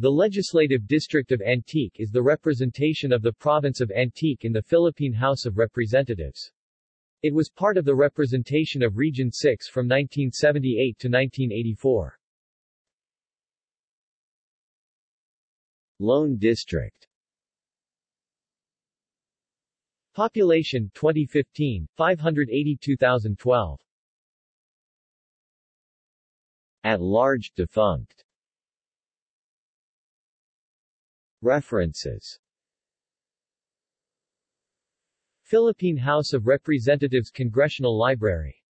The Legislative District of Antique is the representation of the province of Antique in the Philippine House of Representatives. It was part of the representation of Region 6 from 1978 to 1984. Lone District Population 2015, 582,012 At large, defunct References. Philippine House of Representatives Congressional Library